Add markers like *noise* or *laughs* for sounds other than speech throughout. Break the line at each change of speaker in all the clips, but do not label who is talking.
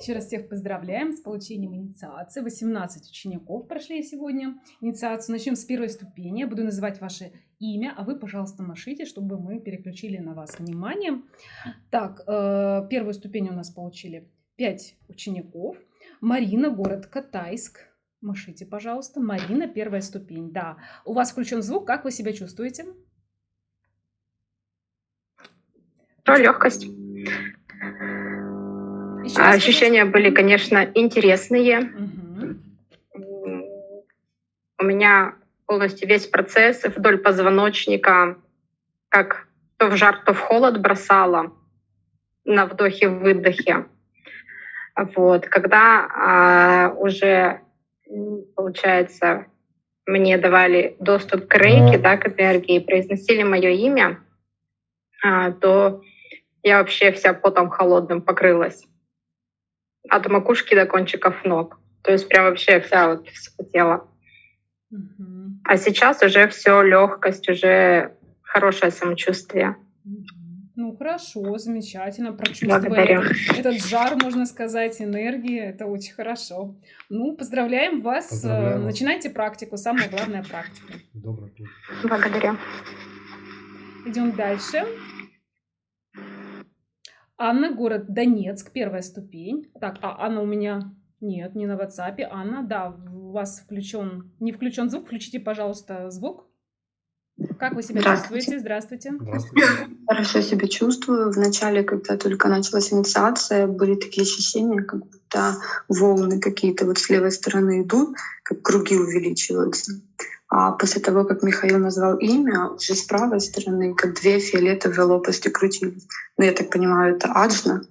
Еще раз всех поздравляем с получением инициации. 18 учеников прошли сегодня инициацию. Начнем с первой ступени. Я буду называть ваше имя, а вы, пожалуйста, машите, чтобы мы переключили на вас внимание. Так, э, первую ступень у нас получили 5 учеников. Марина, город Катайск. Машите, пожалуйста. Марина, первая ступень. Да, у вас включен звук. Как вы себя чувствуете?
Легкость. Еще Ощущения были, конечно, интересные. Угу. У меня полностью весь процесс вдоль позвоночника, как то в жар, то в холод бросала на вдохе-выдохе. Вот. Когда а, уже, получается, мне давали доступ к рейке, да, к энергии, произносили мое имя, а, то я вообще вся потом холодным покрылась от макушки до кончиков ног. То есть прям вообще вся вот вспотела. Угу. А сейчас уже все легкость, уже хорошее самочувствие.
Ну хорошо, замечательно, прочувствовали этот жар, можно сказать, энергии, это очень хорошо. Ну, поздравляем вас, поздравляем начинайте практику, самая главная практика.
Добрый путь. Благодарю.
Идем дальше. Анна, город Донецк, первая ступень. Так, а Анна у меня... Нет, не на WhatsApp. Анна, да, у вас включен... Не включен звук. Включите, пожалуйста, звук. Как вы себя Здравствуйте. чувствуете? Здравствуйте.
Здравствуйте. Хорошо себя чувствую. Вначале, когда только началась инициация, были такие ощущения, как будто волны какие-то вот с левой стороны идут, как круги увеличиваются. А после того, как Михаил назвал имя, уже с правой стороны, как две фиолетовые лопасти крутились. Ну, я так понимаю, это аджна.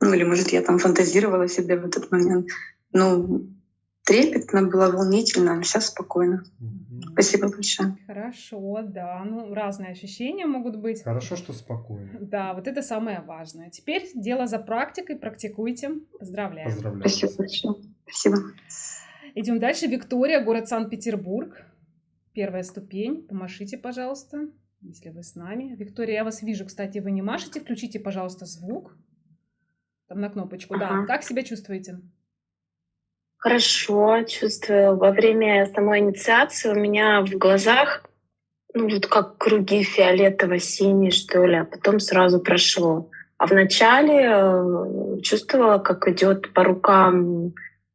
Ну, или, может, я там фантазировала себе в этот момент. Ну, трепетно было, волнительно, а сейчас спокойно. Угу. Спасибо большое.
Хорошо, да. Ну, разные ощущения могут быть.
Хорошо, что спокойно.
Да, вот это самое важное. Теперь дело за практикой, практикуйте. Поздравляю.
Поздравляю. Спасибо большое. Спасибо.
Идем дальше. Виктория, город Санкт-Петербург. Первая ступень. Помашите, пожалуйста, если вы с нами. Виктория, я вас вижу. Кстати, вы не машете. Включите, пожалуйста, звук. Там на кнопочку. Ага. Да. Как себя чувствуете?
Хорошо чувствую. Во время самой инициации у меня в глазах ну, вот как круги фиолетово-синие, что ли, а потом сразу прошло. А вначале э, чувствовала, как идет по рукам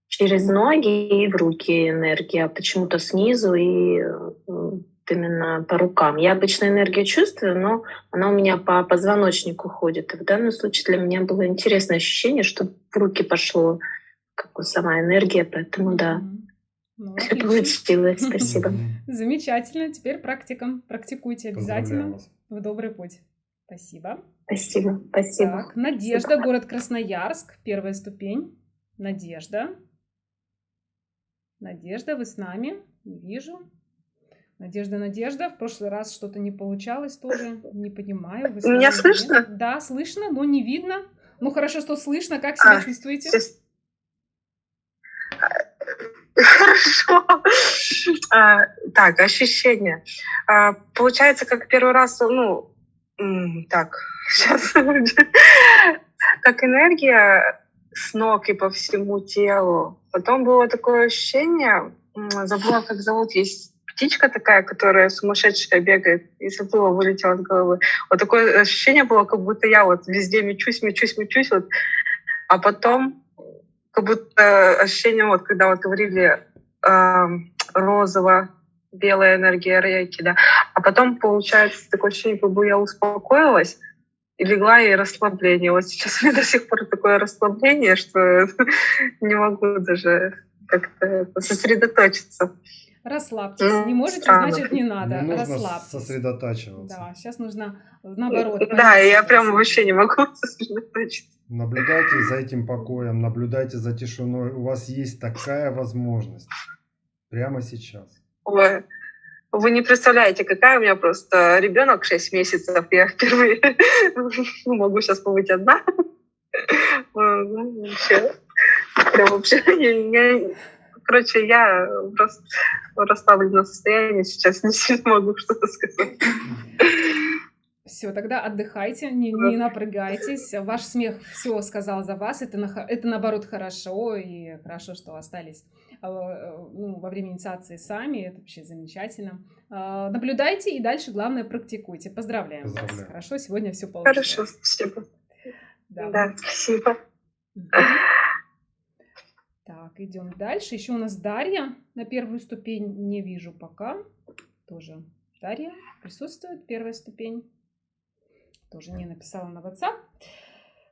через ноги и в руки энергия, а почему-то снизу и именно по рукам. Я обычно энергию чувствую, но она у меня по позвоночнику ходит. И в данном случае для меня было интересное ощущение, что в руки пошло как сама энергия, поэтому да. Ну, *laughs* Все получилось, *laughs* спасибо.
Замечательно. Теперь практикам. Практикуйте обязательно. В добрый путь. Спасибо.
Спасибо, спасибо.
Так, Надежда, спасибо. город Красноярск, первая ступень. Надежда. Надежда, вы с нами? Не вижу. Надежда, Надежда, в прошлый раз что-то не получалось тоже, не понимаю.
Вы Меня слышно?
Да, слышно, но не видно. Ну хорошо, что слышно. Как себя а, чувствуете? *laughs*
Хорошо. А, так, ощущения. А, получается, как первый раз, ну, так, *laughs* сейчас, как энергия с ног и по всему телу. Потом было такое ощущение, забыла, как зовут, есть птичка такая, которая сумасшедшая бегает, и забыла, вылетела с головы. Вот такое ощущение было, как будто я вот везде мечусь, мечусь, мечусь, вот. А потом как будто ощущение, вот когда вот говорили э, розово, белая энергия рейки, да. А потом получается такое ощущение, как бы я успокоилась, и легла и расслабление. Вот сейчас у меня до сих пор такое расслабление, что *laughs* не могу даже как-то сосредоточиться.
Расслабьтесь. Ну, не можете, странно. значит не надо.
Не
Расслабьтесь.
сосредотачиваться.
Да, сейчас нужно наоборот.
Да, я прям вообще не могу *laughs* сосредоточиться.
Наблюдайте за этим покоем, наблюдайте за тишиной. У вас есть такая возможность прямо сейчас.
Ой, вы не представляете, какая у меня просто ребенок 6 месяцев. Я впервые *laughs* могу сейчас побыть одна. Вообще, прям вообще, я, короче, я в расслабленном состоянии сейчас не могу что-то сказать.
Все, тогда отдыхайте, не, не напрягайтесь. Ваш смех все сказал за вас. Это, на- это наоборот хорошо, и хорошо, что остались э, ну, во время инициации сами. Это вообще замечательно. А, Наблюдайте и дальше, главное, практикуйте. Поздравляем вас.
Поздравляю.
Хорошо, сегодня все получилось.
Хорошо, спасибо.
Да.
Да, спасибо.
Так, идем дальше. Еще у нас Дарья на первую ступень. Не вижу пока. Тоже Дарья присутствует. Первая ступень. Тоже не написала на WhatsApp.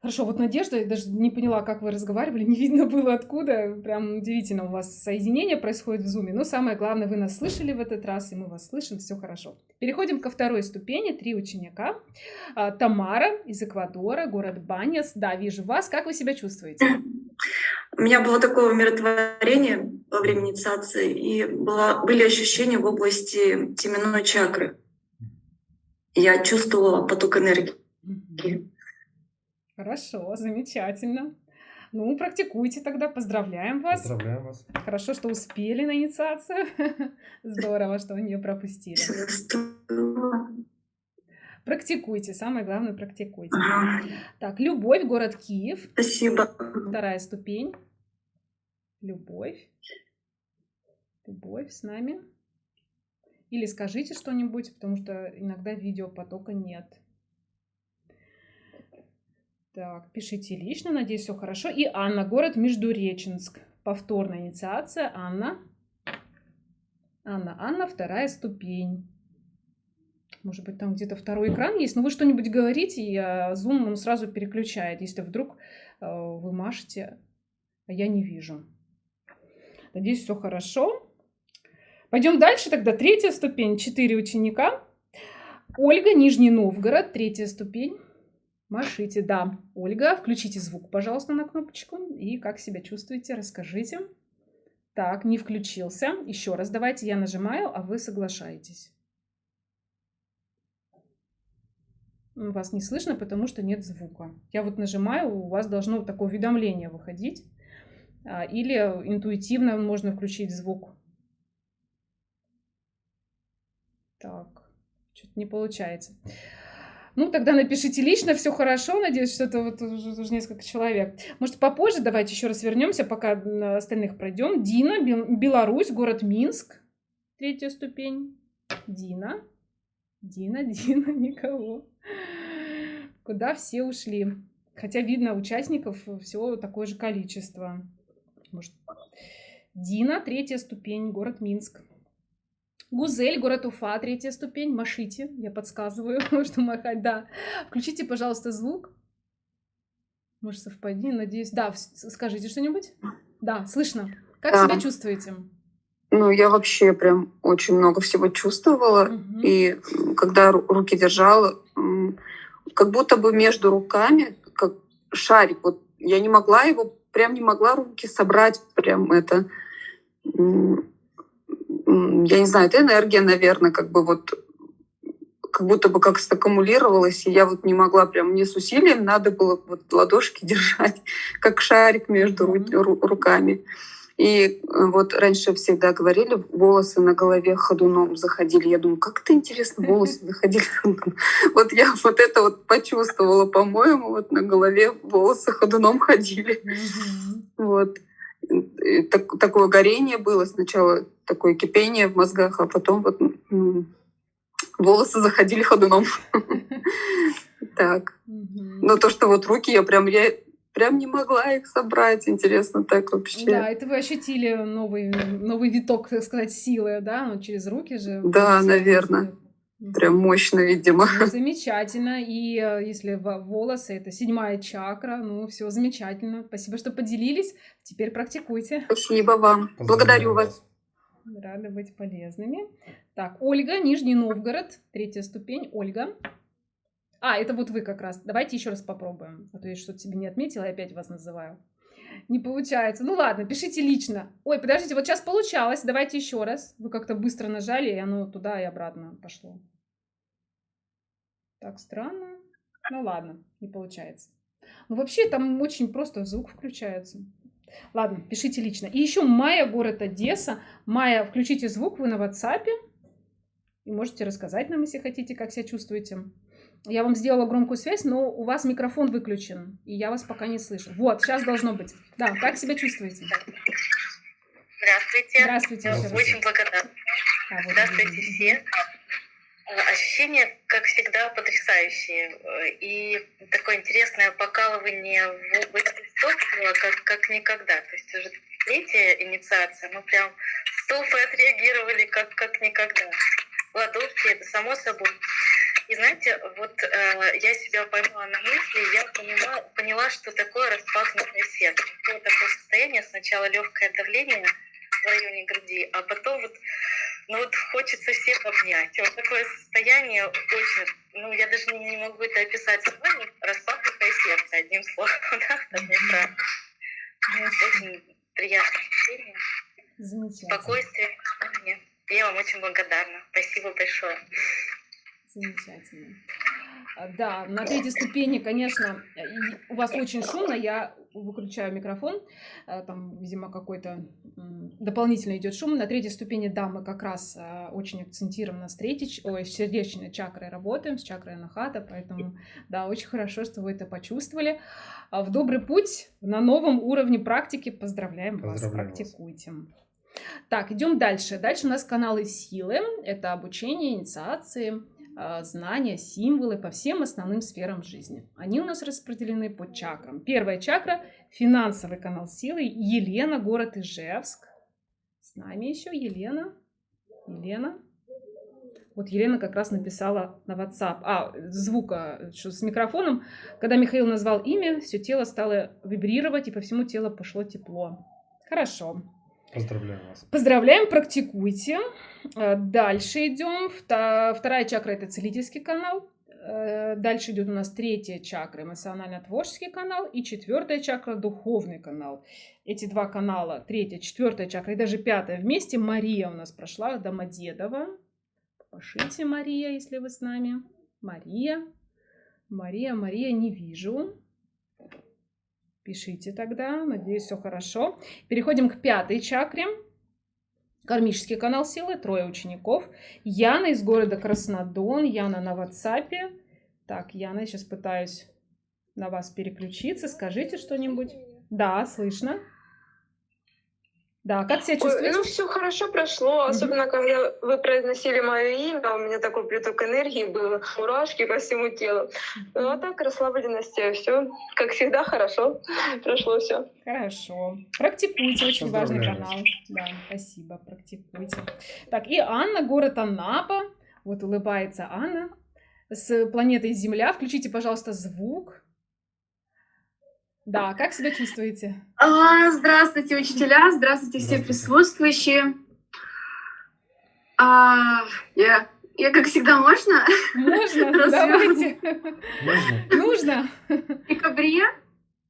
Хорошо, вот Надежда, я даже не поняла, как вы разговаривали, *laughs* не видно было откуда. Прям удивительно у вас соединение происходит в зуме. Но самое главное, вы нас слышали в этот раз, и мы вас слышим, все хорошо. Переходим ко второй ступени, три ученика. А, Тамара из Эквадора, город Баняс. Да, вижу вас. Как вы себя чувствуете?
У меня было такое умиротворение во время инициации, и была, были ощущения в области теменной чакры. Я чувствовала поток энергии.
Хорошо, замечательно. Ну, практикуйте тогда, поздравляем вас.
Поздравляем вас.
Хорошо, что успели на инициацию. *laughs* Здорово, что вы не пропустили. Практикуйте, самое главное, практикуйте.
Ага.
Так, любовь, город Киев,
Спасибо.
вторая ступень. Любовь. Любовь с нами. Или скажите что-нибудь, потому что иногда видеопотока нет. Так, пишите лично, надеюсь, все хорошо. И Анна, город Междуреченск. Повторная инициация. Анна. Анна, Анна, вторая ступень. Может быть, там где-то второй экран есть, но вы что-нибудь говорите, и а, Zoom он сразу переключает, если вдруг э, вы машете, а я не вижу. Надеюсь, все хорошо. Пойдем дальше тогда. Третья ступень, четыре ученика. Ольга, Нижний Новгород, третья ступень. Машите, да. Ольга, включите звук, пожалуйста, на кнопочку. И как себя чувствуете, расскажите. Так, не включился. Еще раз давайте я нажимаю, а вы соглашаетесь. Вас не слышно, потому что нет звука. Я вот нажимаю, у вас должно такое уведомление выходить. А, Или интуитивно можно включить звук. Так, что-то не получается. Ну, тогда напишите лично, все хорошо. Надеюсь, что это вот уже, уже несколько человек. Может, попозже давайте еще раз вернемся, пока остальных пройдем. Дина, Бел- Беларусь, город Минск. Третья ступень. Дина. Дина, *laughs* Дина, никого. Куда все ушли? Хотя видно, участников всего такое же количество. Может, Дина, третья ступень, город Минск. Гузель, город Уфа, третья ступень. Машите, я подсказываю, *laughs* что махать, да. Включите, пожалуйста, звук. Может, совпадение, надеюсь. Да, скажите что-нибудь. Да, слышно. Как
Да.
себя чувствуете?
Ну, я вообще прям очень много всего чувствовала.
Мгм.
И когда ру- руки держала, как будто бы между руками, как шарик, вот я не могла его, прям не могла руки собрать, прям это, я не знаю, это энергия, наверное, как бы вот как будто бы как саккумулировалась, и я вот не могла прям, мне с усилием надо было вот ладошки *laughs* держать, как шарик между ру- руками. И э, вот раньше всегда говорили, волосы на голове ходуном заходили. Я думаю, как это интересно, волосы *laughs* заходили ходуном. Вот я вот это вот почувствовала, по-моему, вот на голове волосы ходуном ходили. Вот. Так- такое горение было сначала, такое кипение в мозгах, а потом вот волосы заходили ходуном. *laughs* Так. Но то, что вот руки, я прям, я прям не могла их собрать. Интересно так вообще.
Да, это вы ощутили новый, новый виток, так сказать, силы, да? Ну, через руки же.
Да,
всё
наверно.
идёт. Мгм.
Прям мощно, видимо.
Ну, замечательно. И э, если во- волосы это седьмая чакра, ну все замечательно. Спасибо, что поделились. Теперь практикуйте.
Спасибо вам.
Поздравляю
Благодарю вас.
Рады быть полезными. Так, Ольга, Нижний Новгород, третья ступень. Ольга. А, это вот вы как раз. Давайте еще раз попробуем. А то я что-то себе не отметила и опять вас называю. Не получается. Ну ладно, пишите лично. Ой, подождите, вот сейчас получалось. Давайте еще раз. Вы как-то быстро нажали, и оно туда и обратно пошло. Так странно. Ну ладно, не получается. Ну вообще там очень просто звук включается. Ладно, пишите лично. И еще Майя, город Одесса. Майя, включите звук, вы на WhatsApp. И можете рассказать нам, если хотите, как себя чувствуете. Я вам сделала громкую связь, но у вас микрофон выключен, и я вас пока не слышу. Вот, сейчас должно быть. Да, как себя чувствуете?
Здравствуйте.
Здравствуйте. раз.
Очень благодарна.
А, вот
Здравствуйте
видите.
все. Э, Ощущения, как всегда, потрясающие. И такое интересное покалывание в области стопора, как, как никогда. То есть уже третья инициация, мы прям стопы отреагировали как, как никогда. Ладошки, это само собой. И знаете, вот э, я себя поймала на мысли, я поняла, поняла, что такое распахнутое сердце. Было такое состояние, сначала легкое давление в районе груди, а потом вот, ну вот хочется всех обнять. Вот такое состояние очень, ну я даже не, не могу это описать словами, распахнутое сердце, одним словом, *laughs* да, фразой. Очень приятное ощущение,
Замечательно.
спокойствие. Я вам очень благодарна. Спасибо большое.
Замечательно. А, Да, на третьей ступени, конечно, у вас очень шумно, я выключаю микрофон, а, там, видимо, какой-то дополнительно идет шум. На третьей ступени, да, мы как раз а, очень акцентированно с третьей, ой, с сердечной чакрой работаем, с чакрой анахата, поэтому, да, очень хорошо, что вы это почувствовали. В добрый путь на новом уровне практики поздравляем вас,
Поздравляем вас.
практикуйте. Так, идем дальше. Дальше у нас каналы силы. Это обучение, инициации, знания, символы по всем основным сферам жизни. Они у нас распределены по чакрам. Первая чакра – финансовый канал силы. Елена, город Ижевск. С нами еще Елена. Елена. Вот Елена как раз написала на WhatsApp. А, звука что с микрофоном. Когда Михаил назвал имя, все тело стало вибрировать, и по всему телу пошло тепло. Хорошо.
Поздравляю вас.
Поздравляем, практикуйте. Э, Дальше идем. Вторая чакра это целительский канал. Э, Дальше идет у нас третья чакра, эмоционально-творческий канал, и четвертая чакра, духовный канал. Эти два канала, третья, четвертая чакра и даже пятая вместе, Мария у нас прошла, Домодедово. Пошите, Мария, если вы с нами. Мария. Мария, Мария, не вижу. Пишите тогда, надеюсь, все хорошо. Переходим к пятой чакре. Кармический канал силы, трое учеников. Яна из города Краснодон. Яна на WhatsApp. Так, Яна, сейчас пытаюсь на вас переключиться. Скажите что-нибудь. Да, слышно. Да, как себя чувствуете?
ну все хорошо прошло, особенно когда вы произносили мое имя, у меня такой приток энергии был, мурашки по всему телу. Ну а так расслабленность, все как всегда хорошо *laughs* прошло все.
Хорошо. Практикуйте, очень важный канал. Да, спасибо, практикуйте. Так, и Анна, город Анапа. Вот улыбается Анна с планетой Земля. Включите, пожалуйста, звук. Да, как себя чувствуете?
А, Здравствуйте, учителя, здравствуйте все присутствующие. А, Я, я, как всегда, можно?
Можно? *laughs* Давайте.
Можно?
Нужно?
В декабре,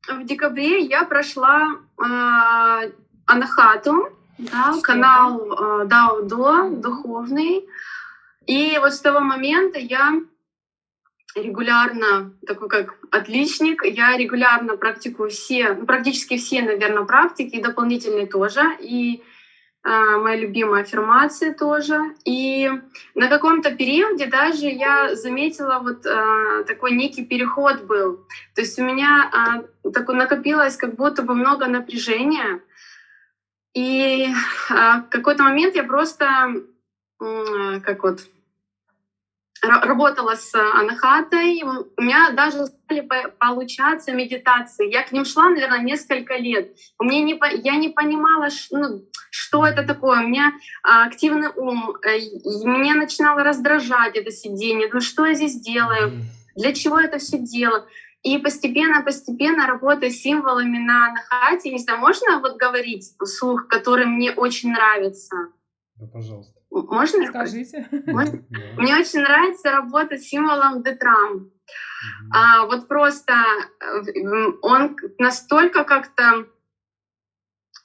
в декабре я прошла а, Анахату, да,
Что
канал а, Дао До, духовный. И вот с того момента я регулярно, такой как отличник, я регулярно практикую все, ну, практически все, наверное, практики, и дополнительные тоже, и а, моя любимая аффирмация тоже. И на каком-то периоде даже я заметила вот а, такой некий переход был. То есть у меня а, такое накопилось как будто бы много напряжения. И а, в какой-то момент я просто м, как вот работала с анахатой, у меня даже стали по- получаться медитации. Я к ним шла, наверное, несколько лет. У меня не, я не понимала, ну, что это такое. У меня а, активный ум, э, меня начинало раздражать это сидение. Ну что я здесь делаю? Для чего это все дело? И постепенно-постепенно работая с символами на анахате, не знаю, можно вот говорить вслух, который мне очень нравится?
Да, пожалуйста.
Можно?
Скажите.
Можно? *laughs* Мне очень нравится работать с символом Детрам. А, вот просто э, он настолько как-то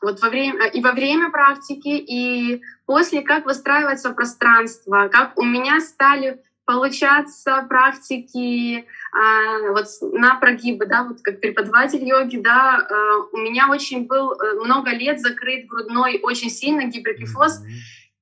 вот во время и во время практики, и после как выстраивается пространство, как у меня стали получаться практики а, вот на прогибы, да, вот как преподаватель йоги, да, а, у меня очень был э, много лет закрыт грудной очень сильно гиперкифоз,
Мгм.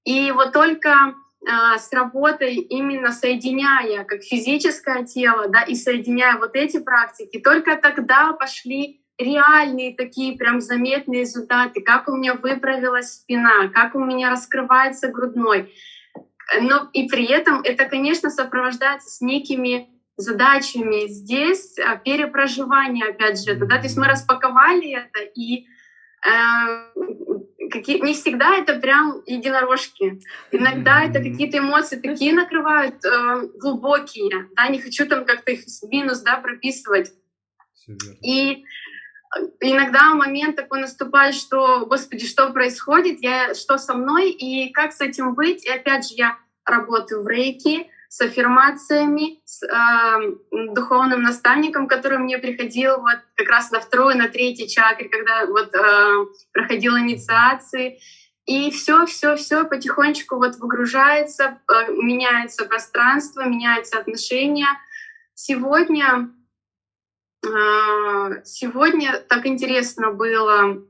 И вот только а, с работой именно соединяя как физическое тело, да, и соединяя вот эти практики, только тогда пошли реальные такие прям заметные результаты, как у меня выправилась спина, как у меня раскрывается грудной. Но и при этом это, конечно, сопровождается с некими задачами здесь а, перепроживание, опять же, это, да, то есть мы распаковали это, и э, какие, не всегда это прям единорожки. Иногда это какие-то эмоции такие накрывают э, глубокие, да, не хочу там как-то их в минус, да, прописывать. И иногда момент такой наступает, что, господи, что происходит, я, что со мной, и как с этим быть. И опять же, я работаю в рейке, с аффирмациями, с э, духовным наставником, который мне приходил вот как раз на второй, на третий чакре, когда вот э, проходил инициации. И все, все, все потихонечку вот выгружается, э, меняется пространство, меняются отношения. Сегодня, э, сегодня так интересно было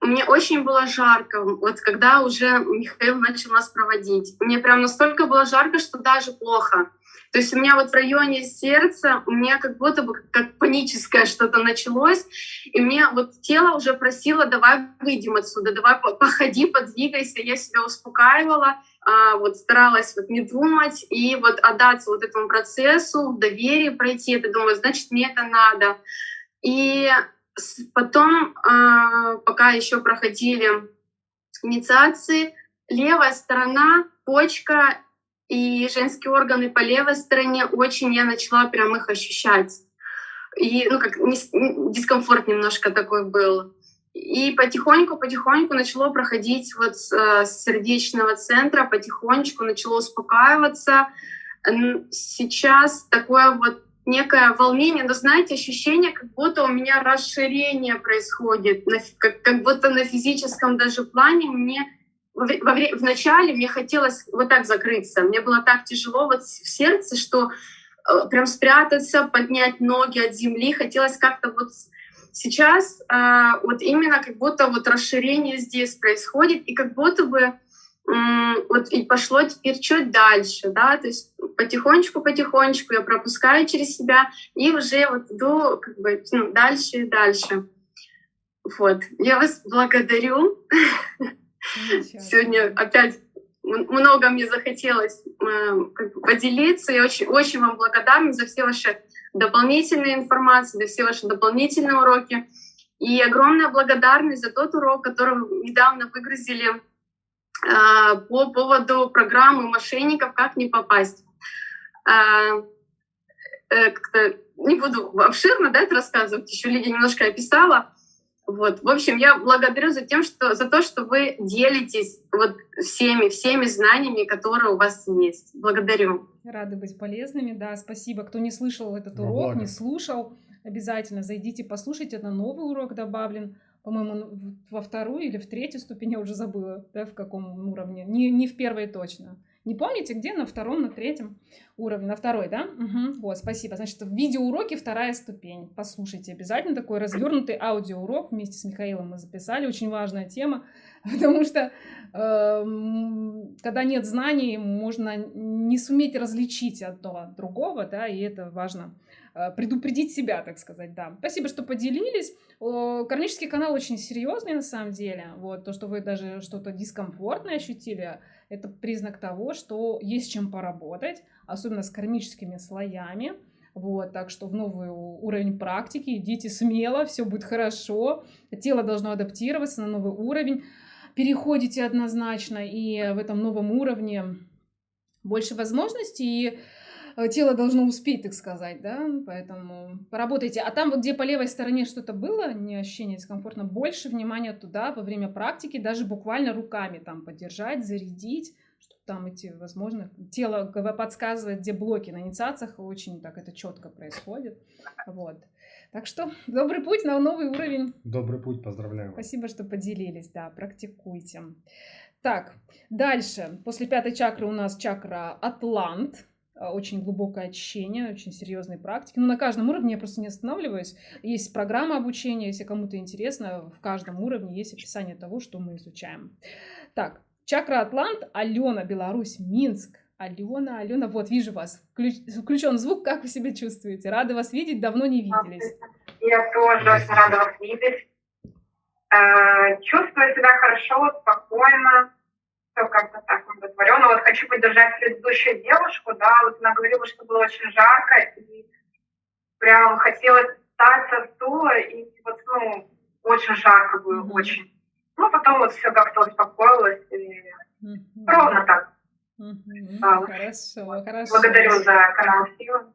мне очень было жарко, вот когда уже Михаил начал нас проводить. Мне прям настолько было жарко, что даже плохо. То есть у меня вот в районе сердца, у меня как будто бы как паническое что-то началось, и мне вот тело уже просило, давай выйдем отсюда, давай походи, подвигайся. Я себя успокаивала, а, вот старалась вот не думать и вот отдаться вот этому процессу, в пройти это, думаю, значит, мне это надо. И Потом, а, пока еще проходили инициации, левая сторона, почка и женские органы по левой стороне, очень я начала прям их ощущать. И, ну, как дискомфорт немножко такой был. И потихоньку-потихоньку начало проходить вот э, с сердечного центра, потихонечку начало успокаиваться. Сейчас такое вот некое волнение, но знаете, ощущение, как будто у меня расширение происходит, как, как будто на физическом даже плане мне во, во, в начале мне хотелось вот так закрыться, мне было так тяжело вот в сердце, что э, прям спрятаться, поднять ноги от земли, хотелось как-то вот сейчас э, вот именно как будто вот расширение здесь происходит, и как будто бы вот и пошло теперь чуть дальше, да, то есть потихонечку-потихонечку я пропускаю через себя и уже вот иду как бы ну, дальше и дальше. Вот, я вас благодарю. Сегодня опять много мне захотелось э, бы, поделиться. Я очень, очень вам благодарна за все ваши дополнительные информации, за все ваши дополнительные уроки. И огромная благодарность за тот урок, который вы недавно выгрузили по поводу программы мошенников «Как не попасть». А, э, не буду обширно да, это рассказывать, еще Лидия немножко описала. Вот. В общем, я благодарю за, тем, что, за то, что вы делитесь вот всеми, всеми знаниями, которые у вас есть. Благодарю.
Рады быть полезными, да, спасибо. Кто не слышал этот урок, благо. не слушал, обязательно зайдите, послушайте, это новый урок добавлен по-моему, во вторую или в третью ступень, я уже забыла, да, в каком уровне. Не, не в первой точно. Не помните, где? На втором, на третьем уровне. На второй, да? Угу. Вот, спасибо. Значит, в видеоуроке вторая ступень. Послушайте обязательно такой развернутый аудиоурок вместе с Михаилом мы записали. Очень важная тема, *laughs* потому что э, когда нет знаний, можно не суметь различить одно от другого, да, и это важно предупредить себя, так сказать, да. Спасибо, что поделились. Кармический канал очень серьезный на самом деле. Вот то, что вы даже что-то дискомфортное ощутили, это признак того, что есть чем поработать, особенно с кармическими слоями. Вот, так что в новый уровень практики идите смело, все будет хорошо. Тело должно адаптироваться на новый уровень. Переходите однозначно, и в этом новом уровне больше возможностей. И Э, тело должно успеть, так сказать, да, поэтому поработайте. А там вот, где по левой стороне что-то было, не ощущение дискомфортно, больше внимания туда во время практики, даже буквально руками там поддержать, зарядить, чтобы там эти, возможно, тело подсказывает, где блоки на инициациях, очень так это четко происходит, вот. Так что добрый путь на новый уровень.
Добрый путь, поздравляю.
Спасибо, что поделились, да, практикуйте. Так, дальше. После пятой чакры у нас чакра Атлант. А, очень глубокое очищение, очень серьезные практики. Но ну, на каждом уровне я просто не останавливаюсь. Есть программа обучения, если кому-то интересно, в каждом уровне есть описание того, что мы изучаем. Так, Чакра Атлант, Алена, Беларусь, Минск. Алена, Алена, вот вижу вас. Включ- Включен звук, как вы себя чувствуете? Рада вас видеть, давно не виделись.
Я тоже рада вас видеть. Э, Чувствую себя хорошо, спокойно, все как-то так удовлетворенно. Вот хочу поддержать предыдущую девушку, да, вот она говорила, что было очень жарко, и прям хотелось встать со стула, и вот, ну, очень жарко было,
Мгм.
очень. Ну, потом вот все как-то успокоилось, и
Мгм.
ровно так. Да.
Хорошо, хорошо.
Благодарю за канал Сила.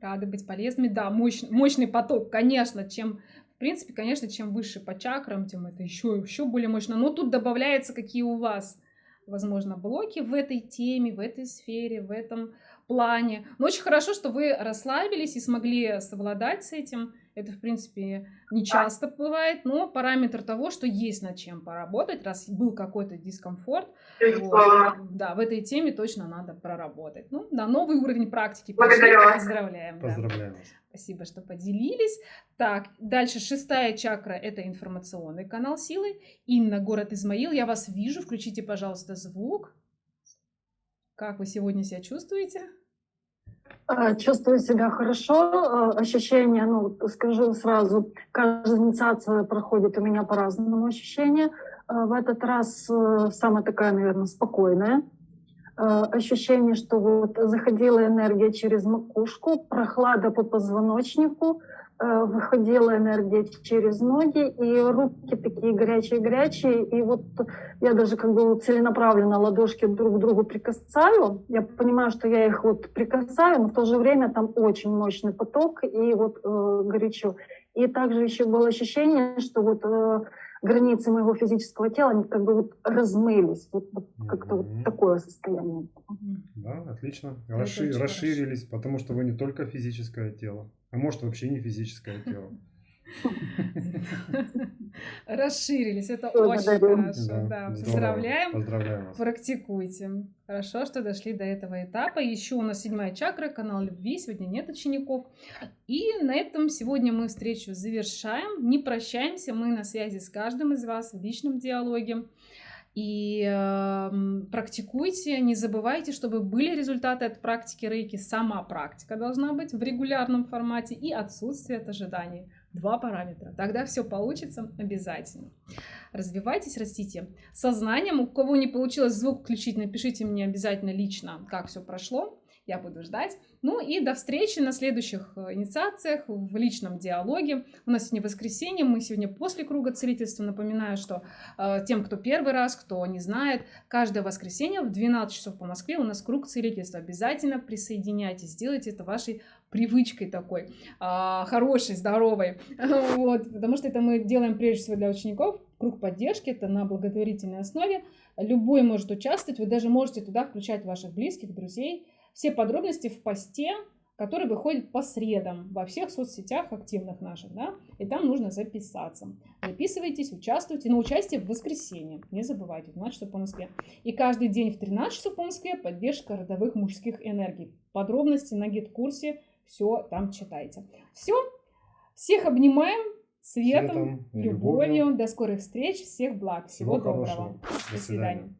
Рады быть полезными. Да, мощный, мощный поток, конечно, чем, в принципе, конечно, чем выше по чакрам, тем это еще, еще более мощно. Но тут добавляется, какие у вас, возможно, блоки в этой теме, в этой сфере, в этом плане. Но очень хорошо, что вы расслабились и смогли совладать с этим. Это, в принципе, не часто бывает, но параметр того, что есть над чем поработать, раз был какой-то дискомфорт, вот, да, в этой теме точно надо проработать. Ну, на новый уровень практики
Благодарю вас.
Поздравляем. да.
Поздравляем вас.
Спасибо, что поделились. Так, дальше шестая чакра – это информационный канал силы. Инна, город Измаил, я вас вижу. Включите, пожалуйста, звук. Как вы сегодня себя чувствуете?
Э, Чувствую себя хорошо, э, ощущения, ну, скажу сразу, каждая инициация проходит у меня по-разному ощущения. Э, В этот раз самая такая, наверное, спокойная. Ощущение, что вот заходила энергия через макушку, прохлада по позвоночнику, выходила энергия через ноги, и руки такие горячие-горячие, и вот я даже как бы целенаправленно ладошки друг к другу прикасаю. Я понимаю, что я их вот прикасаю, но в то же время там очень мощный поток и вот э, горячо. И также еще было ощущение, что вот э, границы моего физического тела, они как бы вот размылись. Вот, вот как-то
Мгм.
вот такое состояние.
Да, отлично. Расши- расширились, потому что вы не только физическое тело, а может вообще не физическое *laughs* тело.
Расширились, это очень хорошо. Да, поздравляем.
Поздравляем вас.
Практикуйте. Хорошо, что дошли до этого этапа. Еще у нас седьмая чакра, канал любви. Сегодня нет учеников. И на этом сегодня мы встречу завершаем. Не прощаемся. Мы на связи с каждым из вас в личном диалоге. И эм, практикуйте, не забывайте, чтобы были результаты от практики рейки. Сама практика должна быть в регулярном формате и отсутствие от ожиданий. Два параметра. Тогда все получится обязательно. Развивайтесь, растите сознанием. У кого не получилось звук включить, напишите мне обязательно лично, как все прошло. Я буду ждать. Ну и до встречи на следующих э, инициациях в личном диалоге. У нас сегодня воскресенье, мы сегодня после круга целительства. Напоминаю, что э, тем, кто первый раз, кто не знает, каждое воскресенье в 12 часов по Москве у нас круг целительства. Обязательно присоединяйтесь, сделайте это вашей привычкой такой, а, хорошей, здоровой. *laughs* Вот, потому что это мы делаем прежде всего для учеников. Круг поддержки это на благотворительной основе. Любой может участвовать, вы даже можете туда включать ваших близких, друзей. Все подробности в посте, который выходит по средам во всех соцсетях активных наших, да, и там нужно записаться. Записывайтесь, участвуйте, но участие в воскресенье, не забывайте, в 12 часов по Москве. И каждый день в 13 часов по Москве поддержка родовых мужских энергий. Подробности на гид-курсе, все там читайте. Все, всех обнимаем, светом,
Светом
любовью.
любовью.
До скорых встреч, всех благ, всего,
Всего
доброго.
хорошего.
До свидания.